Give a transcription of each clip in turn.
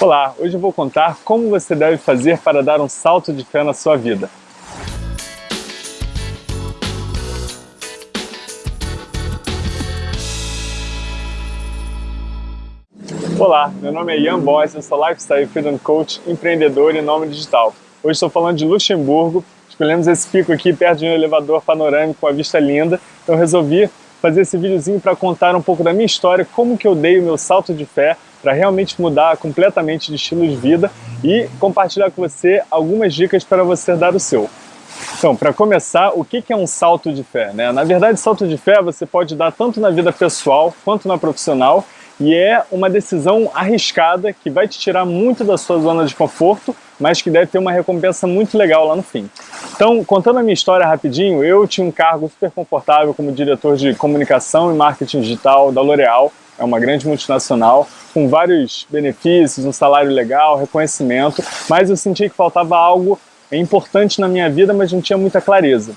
Olá, hoje eu vou contar como você deve fazer para dar um salto de fé na sua vida. Olá, meu nome é Ian Boys, eu sou Lifestyle Freedom Coach, empreendedor e nome digital. Hoje estou falando de Luxemburgo, escolhemos esse pico aqui perto de um elevador panorâmico com a vista linda, então resolvi fazer esse videozinho para contar um pouco da minha história, como que eu dei o meu salto de fé para realmente mudar completamente de estilo de vida e compartilhar com você algumas dicas para você dar o seu. Então, para começar, o que é um salto de fé? Né? Na verdade, salto de fé você pode dar tanto na vida pessoal quanto na profissional e é uma decisão arriscada que vai te tirar muito da sua zona de conforto, mas que deve ter uma recompensa muito legal lá no fim. Então, contando a minha história rapidinho, eu tinha um cargo super confortável como diretor de comunicação e marketing digital da L'Oréal, é uma grande multinacional, com vários benefícios, um salário legal, reconhecimento, mas eu senti que faltava algo importante na minha vida, mas não tinha muita clareza.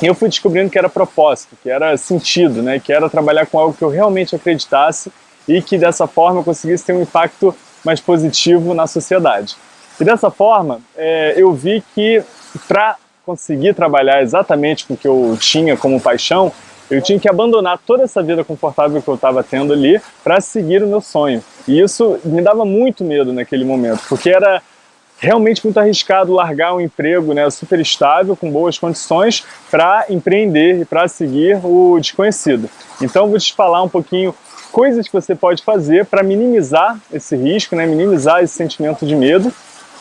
E eu fui descobrindo que era propósito, que era sentido, né? que era trabalhar com algo que eu realmente acreditasse e que dessa forma eu conseguisse ter um impacto mais positivo na sociedade. E dessa forma, é, eu vi que para conseguir trabalhar exatamente com o que eu tinha como paixão, eu tinha que abandonar toda essa vida confortável que eu estava tendo ali para seguir o meu sonho. E isso me dava muito medo naquele momento, porque era realmente muito arriscado largar um emprego né, super estável, com boas condições, para empreender e para seguir o desconhecido. Então vou te falar um pouquinho coisas que você pode fazer para minimizar esse risco, né, minimizar esse sentimento de medo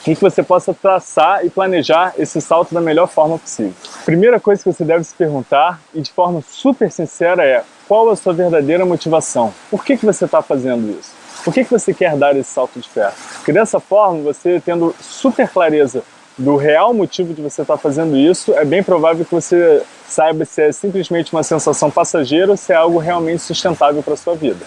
e que você possa traçar e planejar esse salto da melhor forma possível. Primeira coisa que você deve se perguntar, e de forma super sincera, é qual a sua verdadeira motivação? Por que, que você está fazendo isso? Por que, que você quer dar esse salto de fé? Porque dessa forma, você tendo super clareza do real motivo de você estar fazendo isso, é bem provável que você saiba se é simplesmente uma sensação passageira ou se é algo realmente sustentável para a sua vida.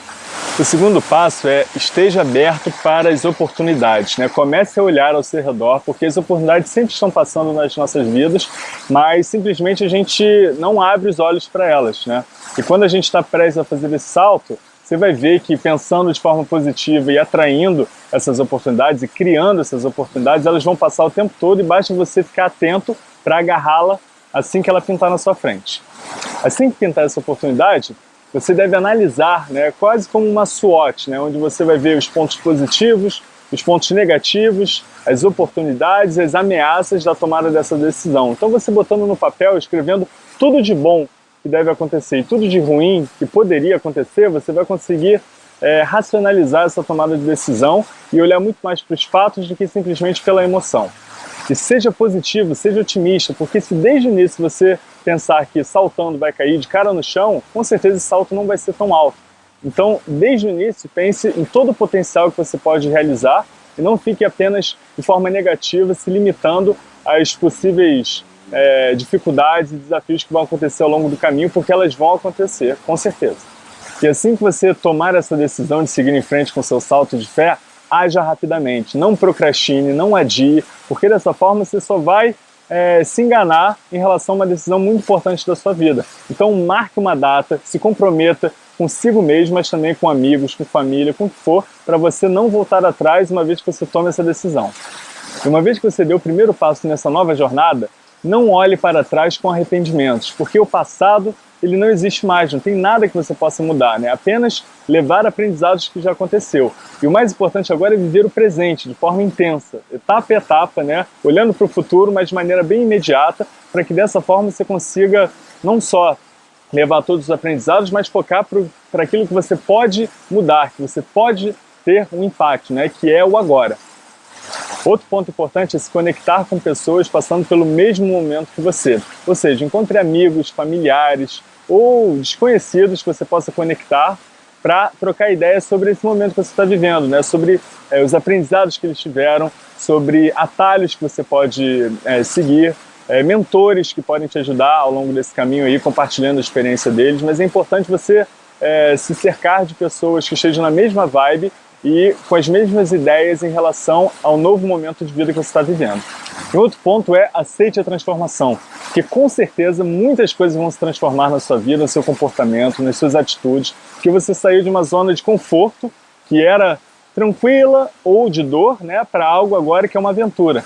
O segundo passo é esteja aberto para as oportunidades. Né? Comece a olhar ao seu redor, porque as oportunidades sempre estão passando nas nossas vidas, mas simplesmente a gente não abre os olhos para elas. Né? E quando a gente está prestes a fazer esse salto, você vai ver que pensando de forma positiva e atraindo essas oportunidades e criando essas oportunidades, elas vão passar o tempo todo e basta você ficar atento para agarrá-la assim que ela pintar na sua frente. Assim que pintar essa oportunidade, você deve analisar, né, quase como uma SWOT, né, onde você vai ver os pontos positivos, os pontos negativos, as oportunidades, as ameaças da tomada dessa decisão. Então você botando no papel, escrevendo tudo de bom que deve acontecer e tudo de ruim que poderia acontecer, você vai conseguir é, racionalizar essa tomada de decisão e olhar muito mais para os fatos do que simplesmente pela emoção. E seja positivo, seja otimista, porque se desde o início você pensar que saltando vai cair de cara no chão, com certeza esse salto não vai ser tão alto. Então, desde o início, pense em todo o potencial que você pode realizar e não fique apenas de forma negativa se limitando às possíveis é, dificuldades e desafios que vão acontecer ao longo do caminho, porque elas vão acontecer, com certeza. E assim que você tomar essa decisão de seguir em frente com seu salto de fé, haja rapidamente, não procrastine, não adie, porque dessa forma você só vai é, se enganar em relação a uma decisão muito importante da sua vida. Então marque uma data, se comprometa consigo mesmo, mas também com amigos, com família, com o que for, para você não voltar atrás uma vez que você tome essa decisão. E uma vez que você deu o primeiro passo nessa nova jornada, não olhe para trás com arrependimentos, porque o passado ele não existe mais, não tem nada que você possa mudar, né? apenas levar aprendizados que já aconteceu. E o mais importante agora é viver o presente de forma intensa, etapa a etapa, né? olhando para o futuro, mas de maneira bem imediata, para que dessa forma você consiga não só levar todos os aprendizados, mas focar para aquilo que você pode mudar, que você pode ter um impacto, né? que é o agora. Outro ponto importante é se conectar com pessoas passando pelo mesmo momento que você. Ou seja, encontre amigos, familiares ou desconhecidos que você possa conectar para trocar ideias sobre esse momento que você está vivendo, né? sobre é, os aprendizados que eles tiveram, sobre atalhos que você pode é, seguir, é, mentores que podem te ajudar ao longo desse caminho aí, compartilhando a experiência deles, mas é importante você se cercar de pessoas que estejam na mesma vibe e com as mesmas ideias em relação ao novo momento de vida que você está vivendo. E outro ponto é aceite a transformação, porque com certeza muitas coisas vão se transformar na sua vida, no seu comportamento, nas suas atitudes, porque você saiu de uma zona de conforto, que era tranquila ou de dor, né, para algo agora que é uma aventura.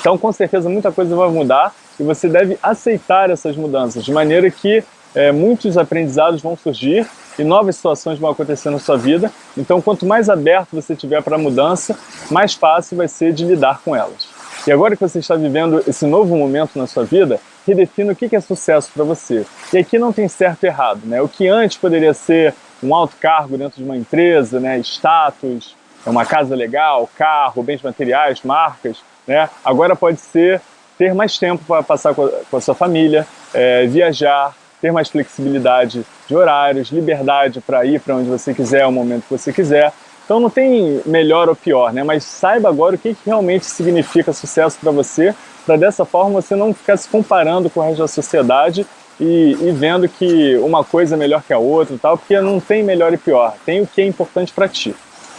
Então, com certeza, muita coisa vai mudar e você deve aceitar essas mudanças, de maneira que é, muitos aprendizados vão surgir e novas situações vão acontecer na sua vida. Então, quanto mais aberto você tiver para a mudança, mais fácil vai ser de lidar com elas. E agora que você está vivendo esse novo momento na sua vida, redefina o que é sucesso para você. E aqui não tem certo e errado. Né? O que antes poderia ser um alto cargo dentro de uma empresa, né? status, uma casa legal, carro, bens materiais, marcas, né? agora pode ser ter mais tempo para passar com a, sua família, é, viajar, ter mais flexibilidade de horários, liberdade para ir para onde você quiser, ao momento que você quiser. Então não tem melhor ou pior, né? mas saiba agora o que, que realmente significa sucesso para você, para dessa forma você não ficar se comparando com o resto da sociedade e, e, vendo que uma coisa é melhor que a outra, tal, porque não tem melhor e pior, tem o que é importante para ti.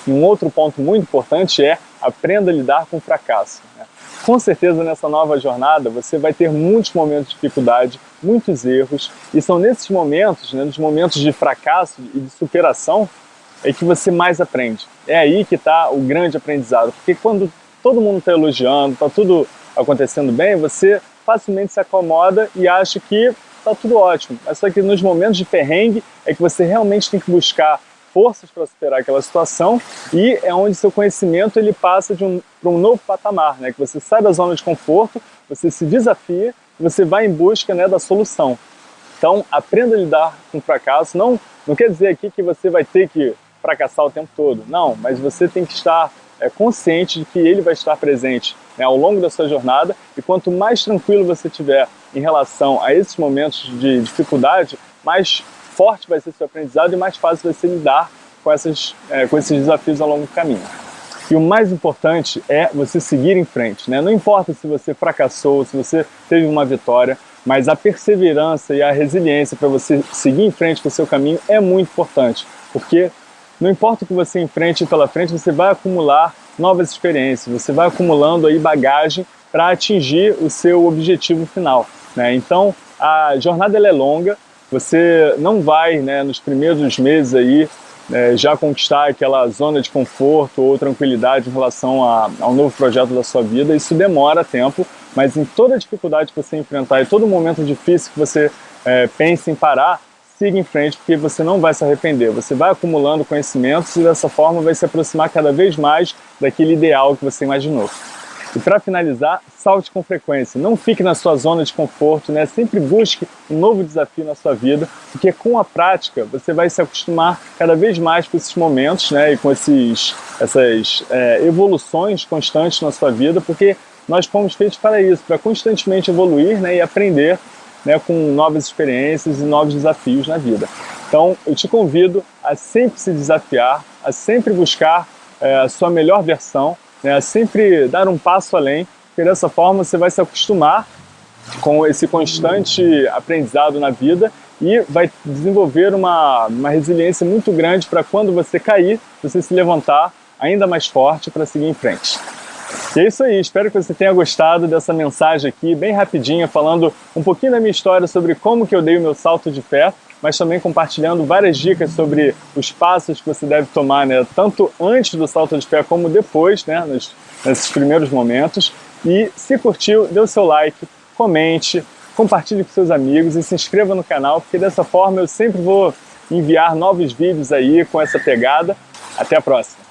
Um outro ponto muito importante é aprenda a lidar com o fracasso. Né? Com certeza nessa nova jornada você vai ter muitos momentos de dificuldade, muitos erros, e são nesses momentos, né, nos momentos de fracasso e de superação, é que você mais aprende. É aí que está o grande aprendizado, porque quando todo mundo está elogiando, está tudo acontecendo bem, você facilmente se acomoda e acha que está tudo ótimo. Mas só que nos momentos de perrengue é que você realmente tem que buscar forças para superar aquela situação e é onde seu conhecimento ele passa de um, para um novo patamar, né? que você sai da zona de conforto, você se desafia e você vai em busca né, da solução. Então aprenda a lidar com o fracasso, não, não quer dizer aqui que você vai ter que fracassar o tempo todo. Não, mas você tem que estar é, consciente de que ele vai estar presente né, ao longo da sua jornada e quanto mais tranquilo você tiver em relação a esses momentos de dificuldade, mais forte vai ser seu aprendizado e mais fácil vai ser lidar com, essas, é, com esses desafios ao longo do caminho. E o mais importante é você seguir em frente. Né? Não importa se você fracassou, se você teve uma vitória, mas a perseverança e a resiliência para você seguir em frente com o seu caminho é muito importante, porque não importa o que você enfrente pela frente, você vai acumular novas experiências, você vai acumulando aí bagagem para atingir o seu objetivo final. Né? Então, a jornada é longa, você não vai né, nos primeiros meses aí é, já conquistar aquela zona de conforto ou tranquilidade em relação a, ao novo projeto da sua vida, isso demora tempo, mas em toda dificuldade que você enfrentar e todo momento difícil que você é, pense em parar, siga em frente, porque você não vai se arrepender. Você vai acumulando conhecimentos e dessa forma vai se aproximar cada vez mais daquele ideal que você imaginou. E para finalizar, salte com frequência. Não fique na sua zona de conforto, né? sempre busque um novo desafio na sua vida, porque com a prática você vai se acostumar cada vez mais com esses momentos né? e com esses, essas é, evoluções constantes na sua vida, porque nós fomos feitos para isso, para constantemente evoluir né? e aprender né, com novas experiências e novos desafios na vida. Então, eu te convido a sempre se desafiar, a sempre buscar é, a sua melhor versão, né, a sempre dar um passo além, porque dessa forma você vai se acostumar com esse constante aprendizado na vida e vai desenvolver uma, uma resiliência muito grande para quando você cair, você se levantar ainda mais forte para seguir em frente. E é isso aí, espero que você tenha gostado dessa mensagem aqui, bem rapidinha, falando um pouquinho da minha história sobre como que eu dei o meu salto de fé, mas também compartilhando várias dicas sobre os passos que você deve tomar, né, tanto antes do salto de fé como depois, né, nos, nesses primeiros momentos. E se curtiu, dê o seu like, comente, compartilhe com seus amigos e se inscreva no canal, porque dessa forma eu sempre vou enviar novos vídeos aí com essa pegada. Até a próxima!